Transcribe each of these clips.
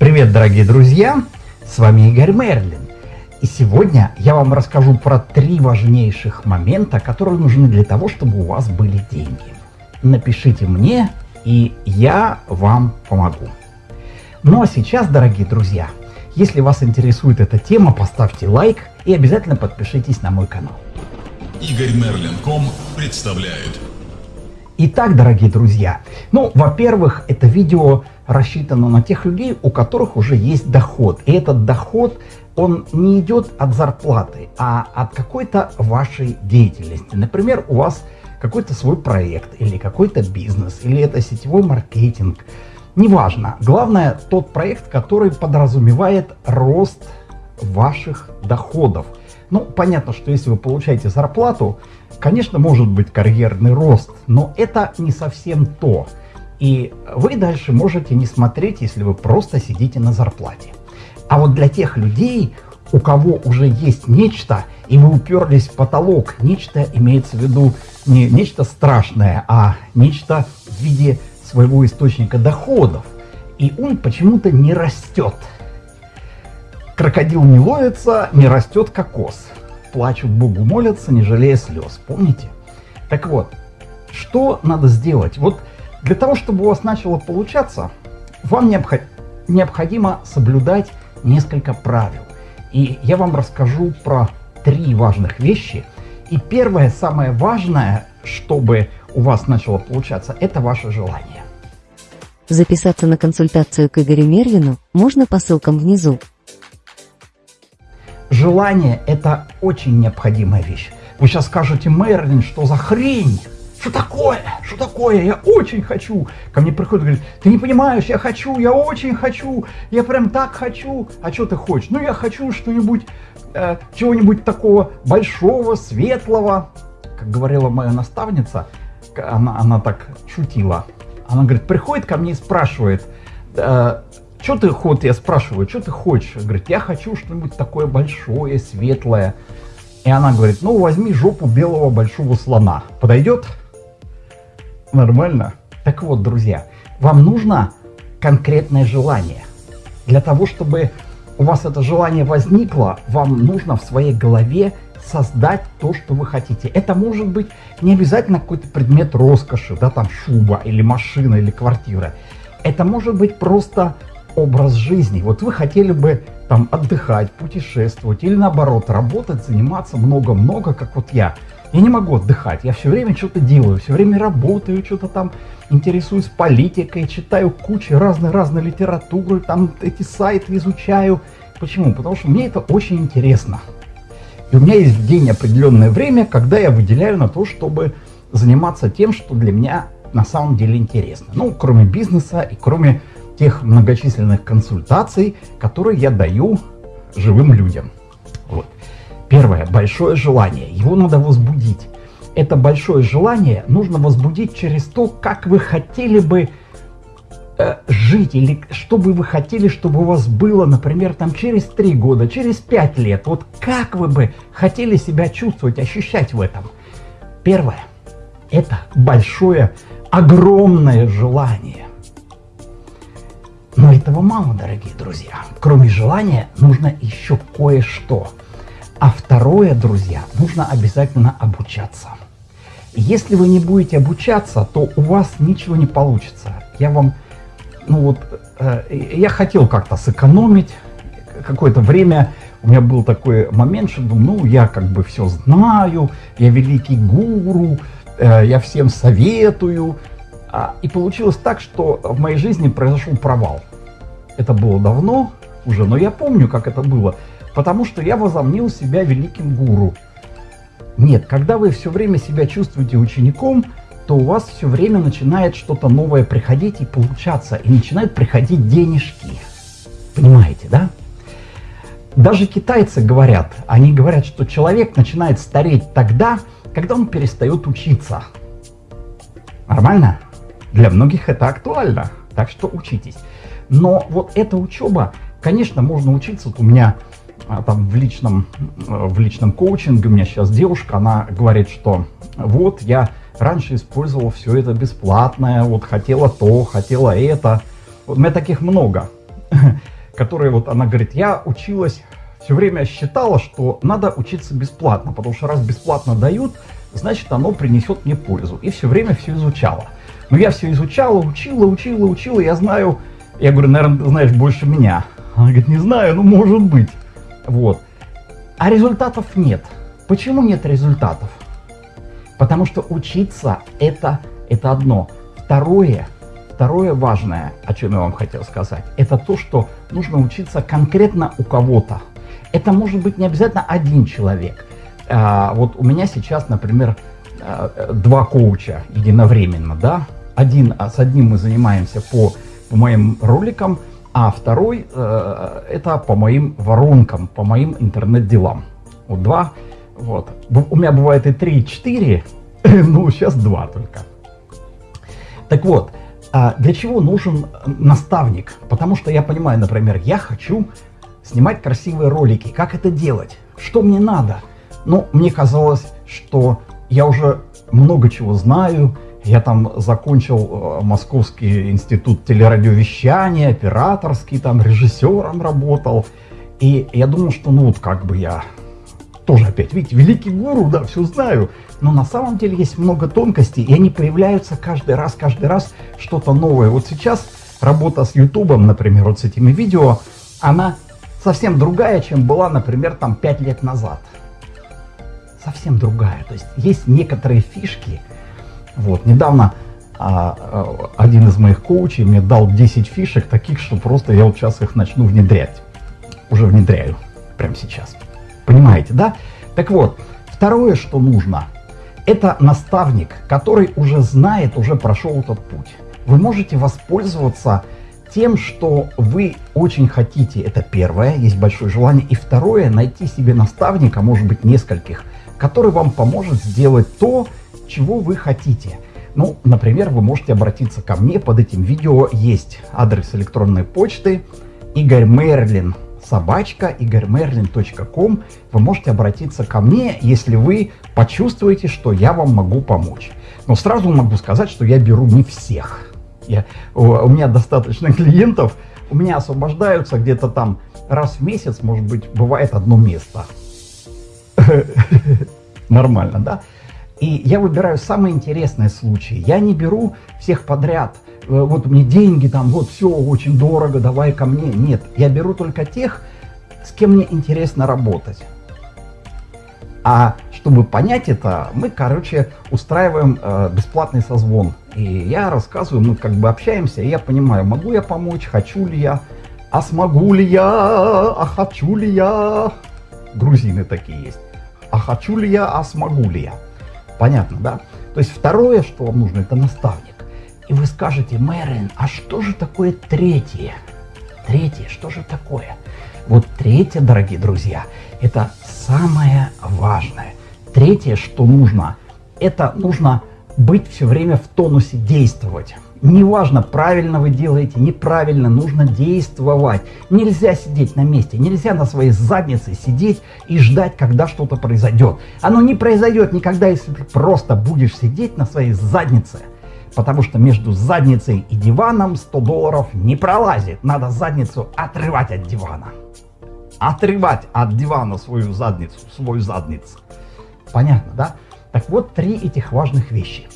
Привет, дорогие друзья! С вами Игорь Мерлин. И сегодня я вам расскажу про три важнейших момента, которые нужны для того, чтобы у вас были деньги. Напишите мне, и я вам помогу. Ну а сейчас, дорогие друзья, если вас интересует эта тема, поставьте лайк и обязательно подпишитесь на мой канал. Игорь Мерлин.ком представляет. Итак, дорогие друзья, ну, во-первых, это видео рассчитано на тех людей, у которых уже есть доход. И этот доход, он не идет от зарплаты, а от какой-то вашей деятельности. Например, у вас какой-то свой проект, или какой-то бизнес, или это сетевой маркетинг. Неважно. Главное, тот проект, который подразумевает рост ваших доходов. Ну, понятно, что если вы получаете зарплату, конечно, может быть карьерный рост, но это не совсем то. И вы дальше можете не смотреть, если вы просто сидите на зарплате. А вот для тех людей, у кого уже есть нечто, и вы уперлись в потолок, нечто имеется в виду не нечто страшное, а нечто в виде своего источника доходов, и он почему-то не растет. Крокодил не ловится, не растет кокос. Плачут Богу молятся, не жалея слез. Помните? Так вот, что надо сделать? Вот для того, чтобы у вас начало получаться, вам необходимо соблюдать несколько правил. И я вам расскажу про три важных вещи. И первое, самое важное, чтобы у вас начало получаться, это ваше желание. Записаться на консультацию к Игорю Мервину можно по ссылкам внизу. Желание – это очень необходимая вещь. Вы сейчас скажете, Мерлин, что за хрень? Что такое? Что такое? Я очень хочу. Ко мне приходит и говорит, ты не понимаешь, я хочу, я очень хочу, я прям так хочу. А что ты хочешь? Ну, я хочу что-нибудь, э, чего-нибудь такого большого, светлого. Как говорила моя наставница, она, она так шутила. Она говорит, приходит ко мне и спрашивает, э, что ты хочешь? Я спрашиваю, что ты хочешь? Говорит, я хочу что-нибудь такое большое, светлое. И она говорит, ну возьми жопу белого большого слона. Подойдет? Нормально? Так вот, друзья, вам нужно конкретное желание. Для того, чтобы у вас это желание возникло, вам нужно в своей голове создать то, что вы хотите. Это может быть не обязательно какой-то предмет роскоши, да, там шуба или машина или квартира. Это может быть просто образ жизни. Вот вы хотели бы там отдыхать, путешествовать или наоборот работать, заниматься много-много, как вот я. Я не могу отдыхать, я все время что-то делаю, все время работаю, что-то там интересуюсь политикой, читаю кучу разной-разной литературы, там эти сайты изучаю. Почему? Потому что мне это очень интересно. И у меня есть день определенное время, когда я выделяю на то, чтобы заниматься тем, что для меня на самом деле интересно. Ну, кроме бизнеса и кроме тех многочисленных консультаций, которые я даю живым людям. Вот. Первое. Большое желание. Его надо возбудить. Это большое желание нужно возбудить через то, как вы хотели бы э, жить, или что бы вы хотели, чтобы у вас было, например, там через три года, через пять лет. Вот как вы бы хотели себя чувствовать, ощущать в этом. Первое. Это большое, огромное желание. Но этого мало, дорогие друзья. Кроме желания нужно еще кое-что – а второе, друзья, нужно обязательно обучаться. Если вы не будете обучаться, то у вас ничего не получится. Я вам, ну вот, э, я хотел как-то сэкономить какое-то время. У меня был такой момент, что ну, я как бы все знаю, я великий гуру, э, я всем советую. А, и получилось так, что в моей жизни произошел провал. Это было давно уже, но я помню, как это было потому что я возомнил себя великим гуру. Нет, когда вы все время себя чувствуете учеником, то у вас все время начинает что-то новое приходить и получаться, и начинают приходить денежки. Понимаете, да? Даже китайцы говорят, они говорят, что человек начинает стареть тогда, когда он перестает учиться. Нормально? Для многих это актуально, так что учитесь. Но вот эта учеба, конечно, можно учиться. Вот у меня а, там в личном, в личном коучинге у меня сейчас девушка, она говорит, что вот я раньше использовала все это бесплатное, вот хотела то, хотела это. Вот у меня таких много. которая вот, она говорит, я училась, все время считала, что надо учиться бесплатно, потому что раз бесплатно дают, значит оно принесет мне пользу. И все время все изучала. Но я все изучала, учила, учила, учила, я знаю, я говорю, наверное, знаешь больше меня. Она говорит, не знаю, ну может быть. Вот. А результатов нет. Почему нет результатов? Потому что учиться это, это одно. Второе, второе важное, о чем я вам хотел сказать, это то, что нужно учиться конкретно у кого-то. Это может быть не обязательно один человек. А, вот у меня сейчас, например, а, два коуча единовременно, да. Один, а, с одним мы занимаемся по, по моим роликам, а второй э, это по моим воронкам, по моим интернет-делам. Вот два. Вот. У меня бывает и три, и четыре, ну сейчас два только. Так вот, а для чего нужен наставник? Потому что я понимаю, например, я хочу снимать красивые ролики. Как это делать? Что мне надо? Ну, мне казалось, что я уже много чего знаю. Я там закончил э, Московский институт телерадиовещания, операторский, там режиссером работал. И я думал, что ну вот как бы я тоже опять, видите, великий гуру, да, все знаю. Но на самом деле есть много тонкостей, и они появляются каждый раз, каждый раз что-то новое. Вот сейчас работа с Ютубом, например, вот с этими видео, она совсем другая, чем была, например, там 5 лет назад. Совсем другая. То есть есть некоторые фишки. Вот, недавно а, а, один из моих коучей мне дал 10 фишек таких, что просто я вот сейчас их начну внедрять. Уже внедряю, прямо сейчас. Понимаете, да? Так вот, второе, что нужно, это наставник, который уже знает, уже прошел этот путь. Вы можете воспользоваться тем, что вы очень хотите, это первое, есть большое желание, и второе, найти себе наставника, может быть нескольких, который вам поможет сделать то, чего вы хотите. Ну, например, вы можете обратиться ко мне, под этим видео есть адрес электронной почты Игорь Мерлин, собачка игорьмерлин.ком. Вы можете обратиться ко мне, если вы почувствуете, что я вам могу помочь. Но сразу могу сказать, что я беру не всех я, у, у меня достаточно клиентов, у меня освобождаются где-то там раз в месяц, может быть, бывает одно место. Нормально, да? И я выбираю самые интересные случаи. Я не беру всех подряд. Э, вот мне деньги там, вот все очень дорого, давай ко мне. Нет, я беру только тех, с кем мне интересно работать. А чтобы понять это, мы, короче, устраиваем э, бесплатный созвон. И я рассказываю, мы как бы общаемся, и я понимаю, могу я помочь, хочу ли я, а смогу ли я, а хочу ли я. Грузины такие есть. А хочу ли я, а смогу ли я. Понятно, да? То есть второе, что вам нужно, это наставник. И вы скажете, Мэрин, а что же такое третье? Третье, что же такое? Вот третье, дорогие друзья, это самое важное. Третье, что нужно, это нужно быть все время в тонусе, действовать. Неважно, правильно вы делаете, неправильно, нужно действовать. Нельзя сидеть на месте, нельзя на своей заднице сидеть и ждать, когда что-то произойдет. Оно не произойдет никогда, если ты просто будешь сидеть на своей заднице. Потому что между задницей и диваном 100 долларов не пролазит. Надо задницу отрывать от дивана отрывать от дивана свою задницу, свою задницу. Понятно, да? Так вот, три этих важных вещи.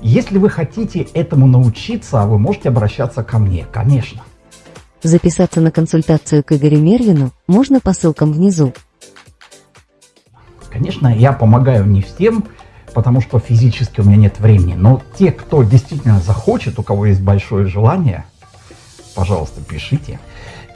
Если вы хотите этому научиться, вы можете обращаться ко мне, конечно. Записаться на консультацию к Игорю Мервину можно по ссылкам внизу. Конечно, я помогаю не всем, потому что физически у меня нет времени, но те, кто действительно захочет, у кого есть большое желание, пожалуйста, пишите.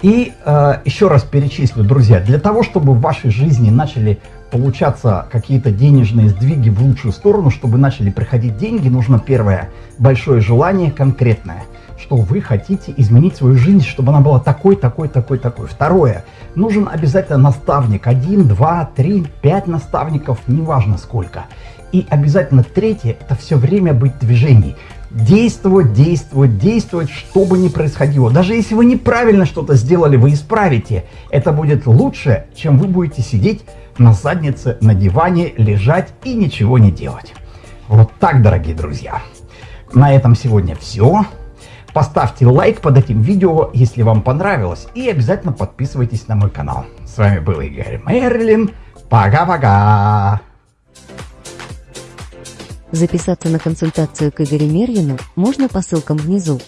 И э, еще раз перечислю, друзья, для того, чтобы в вашей жизни начали получаться какие-то денежные сдвиги в лучшую сторону, чтобы начали приходить деньги, нужно первое, большое желание конкретное, что вы хотите изменить свою жизнь, чтобы она была такой, такой, такой, такой. Второе, нужен обязательно наставник, один, два, три, пять наставников, неважно сколько. И обязательно третье, это все время быть в движении действовать, действовать, действовать, что бы ни происходило. Даже если вы неправильно что-то сделали, вы исправите. Это будет лучше, чем вы будете сидеть на заднице, на диване, лежать и ничего не делать. Вот так, дорогие друзья. На этом сегодня все. Поставьте лайк под этим видео, если вам понравилось. И обязательно подписывайтесь на мой канал. С вами был Игорь Мерлин. Пока-пока. Записаться на консультацию к Игорю Мервину можно по ссылкам внизу.